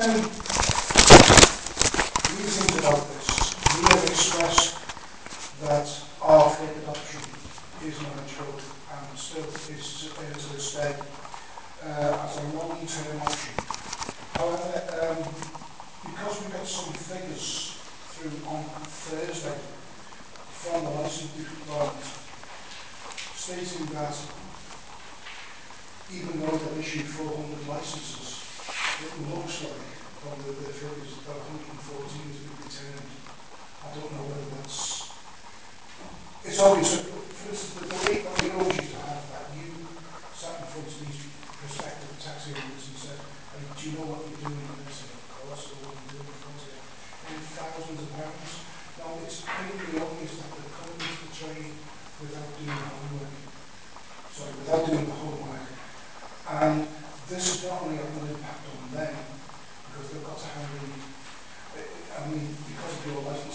we think about this, we have expressed that our favourite option is managed growth and still is uh, to stay uh, as a long-term option. However, um, because we got some figures through on Thursday from the licensing department stating that even though they've issued 400 licences, it looks like from the the figures that 114 has been returned. I don't know whether that's... It's obvious. For instance, the debate that we always used to have, that you sat in front of these prospective taxi owners and said, hey, do you know what you're doing? And they said, of course, I know what you're doing. And thousands of pounds. Now, it's painfully obvious that they're coming into the trade without doing the homework. Sorry, without doing the homework. And this is not only having an impact them, because they've got to handle, I mean, because of your licensing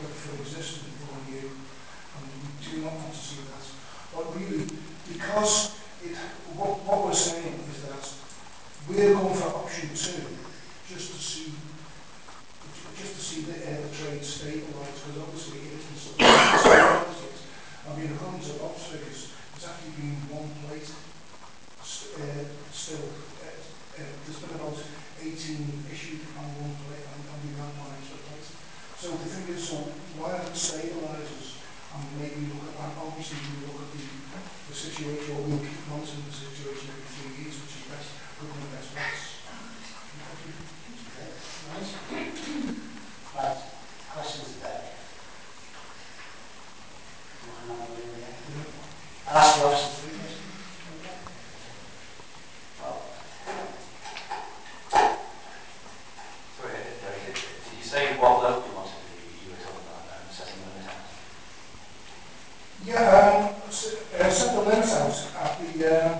that existed before you, and we do not want to see that. But really, because it, what, what we're saying is that we're going for option two, just to see just to see the, uh, the trade stabilised, because obviously it can support it. I mean, according to Oxford, Yeah, um, uh, limit out at the, um,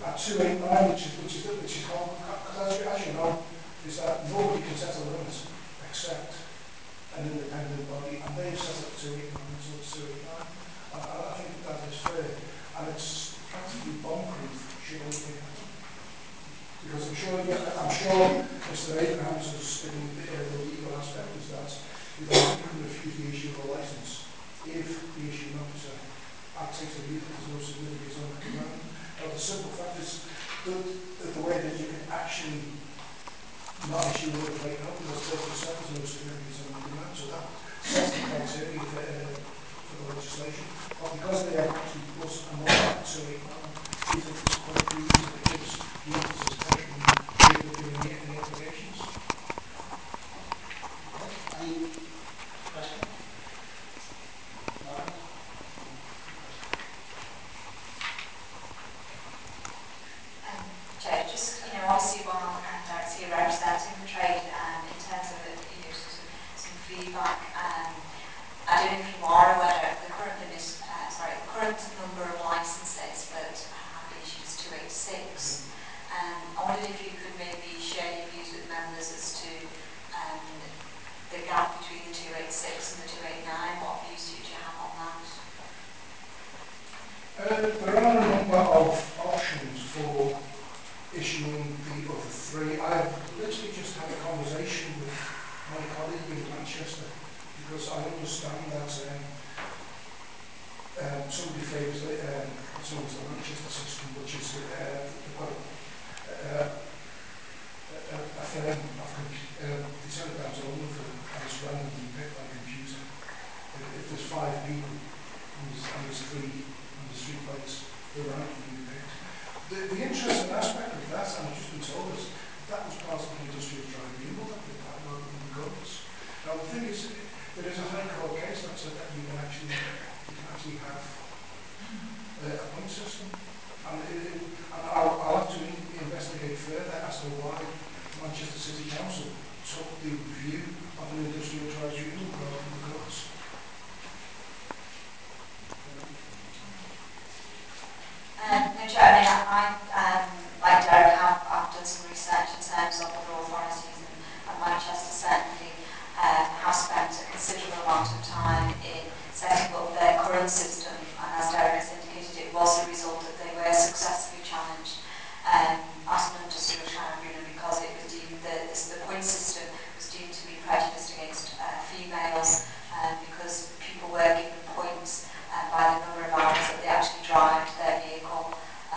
at 289, which is, which is, which is, called because as, as you know, is that nobody can set a limit except an independent body, and they've set to 289, so it's 289. And I, I think that is fair, and it's practically bomb-proof, think. Because I'm sure, I'm sure Mr. Abrahams has, in the, uh, the legal aspect is that you can refuse the issue of a license if the issuing officer acts as a legal there's no significance on the command. Now the simple fact is that, that the way that you can actually not issue work right now because local service knows communities on command, so that sets the criteria for, uh, for the legislation. But because they are actually plus and more, so it if you could maybe share your views with members as to um, the gap between the 286 and the 289. What views do you have on that? Uh, there are a number of options for issuing the other three. I've literally just had a conversation with my colleague in Manchester because I understand that um, um, somebody favours um, somebody's the Manchester system, which is uh, a, uh, it's picked. If, there's five people and there's, and there's three and there's they're. The, the interesting aspect of that, and I've just been told, is that was part of the industrial tribunal that did that rather the courts. Now the thing is, there is a high court case that you can actually, you can actually have uh, a point system. And, and I'll, I'll have to investigate further as to why Manchester City Council took the view of an industrial tribunal rather than the courts. Um, no, Chair, I mean, I, um, like Derek, have, I've done some research in terms of other authorities and, and Manchester certainly um, have spent a considerable amount of time in setting up their current system and as Derek has indicated, it was a result that they were successfully challenged um, as an industrial tribunal because it was deemed, the, the, the point system was deemed to be prejudiced against uh, females um, because people were given points uh, by the number of hours that they actually drive their vehicle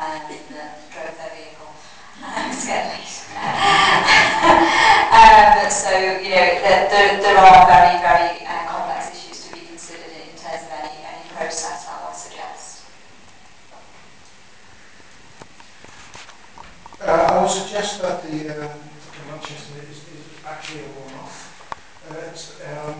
um, uh, drove their vehicle. Um, it's getting late. um, so, you know, there, there, there are very, very uh, complex issues to be considered in terms of any, any process I would suggest. Uh, I would suggest that the, um, Manchester is, is actually a one-off. Uh, um,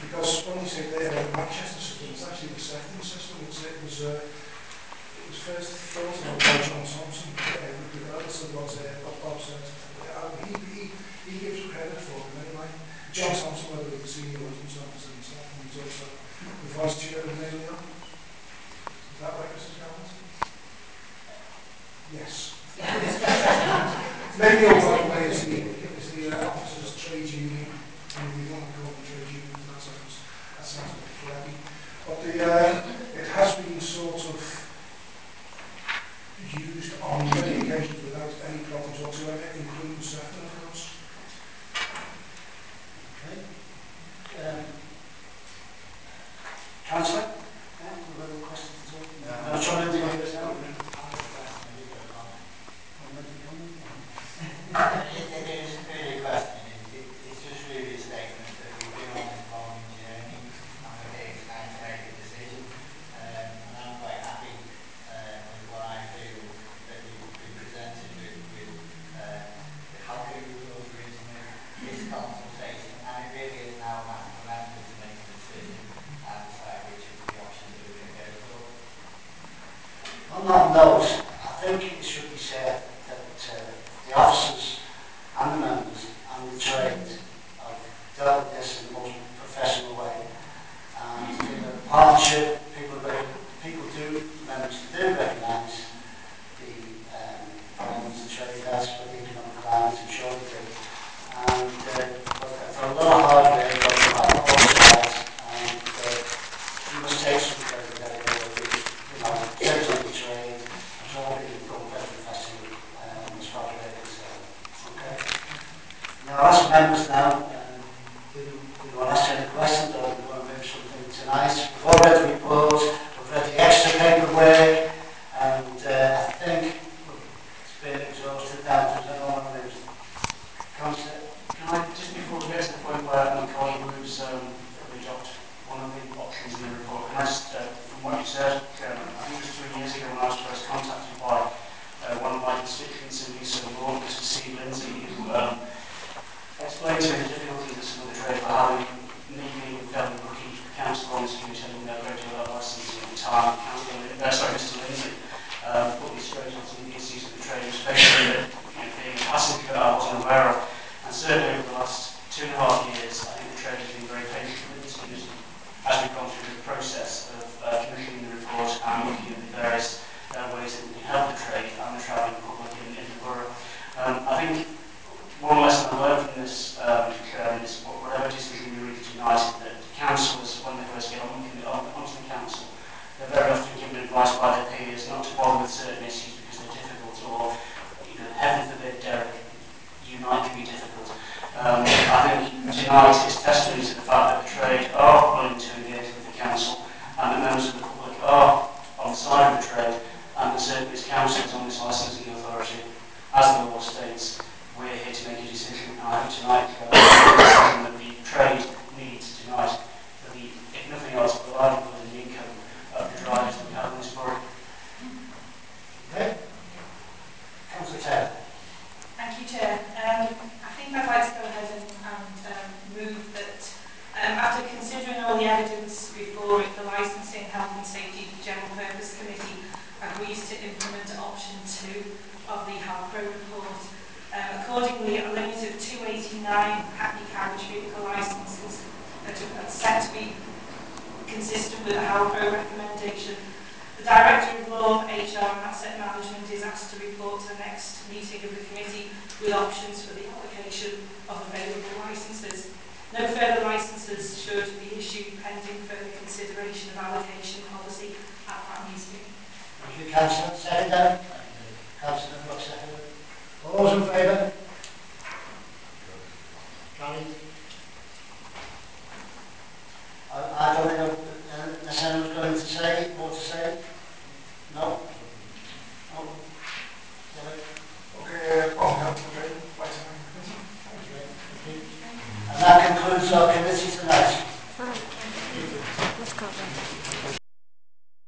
because when you say the uh, Manchester system, it's actually the second system. It's, it was uh, it was first thought of by John Thompson, uh, regardless of what, uh, Bob said. Uh, he, he, he gives credit for it anyway. John Thompson, whether the senior audience officer himself, and he's also the vice chair of Neil. Is that right, Mrs. Gallagher? Yes. Maybe all right way is the, is the uh, officers trade union, and we don't call them trade union, that sounds, that sounds a bit flabby. But the, uh, it has been sort of used on many occasions without any problems whatsoever, including Sefton, of course. Okay. Um, Councillor? Yeah, any other questions at all? No. No, John, anything on this now? It it is really a question, It- it- it's just really a statement that we've been on this long journey and that it's time to make a decision. Um, and I'm quite happy uh, with what I feel that we've been presented with, with uh, the calculated rules originally, this consultation, and it really is now a matter for members to make a decision and decide which of the options that we can go for. On that note, I think it should be said that uh, the officers and the members and the trade have dealt with this in the most professional way. And in the partnership, people, rec- people do, members do recognise the um, problems the trade has with the economic climate and sure they do. And uh, but for a lot of hard work, on both sides, and uh, you must take some credit there, you know, certainly the trade, I'm sure we can go very professionally, um, as far as they're concerned. Okay. Now, I'll ask members now, um, do you want to ask any questions or do you want to move something tonight? We've all read the report, we've read the extra paperwork, and uh, I think it's been exhausted down to the normal news. Councillor, Can I, just before we get to the point where my colleague moves, um, we adopt one of the options in the report, can I just, uh, from what you said, Chairman, I think it was three years ago when I was first contacted by uh, one of my constituents in East Law, Mr. Steve Lindsay, who um, explained to me the difficulties that some of the trade were having, needing um, looking for council on this committee and their regular licensing at the time. Council, uh, sorry, Mr. Lindsay, um, put me straight on of the issues that the trade facing that, you know, being a passenger that I wasn't aware of. And certainly over the last two and a half years, I think the trade has been very patient with this committee as we've gone through the process of uh, commissioning the report and looking at the various uh, ways that we can help the certain issues because they're difficult, or you know, heaven forbid, Derek, you might be difficult. Um, I think tonight is testimony to the fact that the trade are willing to engage with the council, and the members of the public are on the side of the trade, and the Circuits Council is on this licensing authority. As the law states, we're here to make a decision, and I hope tonight uh, and Safety General Purpose Committee agrees to implement option two of the health pro report. Um, accordingly, a limit of 289 happy carriage vehicle licences are set to be consistent with the HALPRO recommendation. The Director of Law, HR and Asset Management is asked to report to the next meeting of the committee with options for the application of available licences. No further licences should be issued pending further consideration of allocation policy at that meeting. Thank you, Councillor. Second. Councillor Brooks. All those in favour?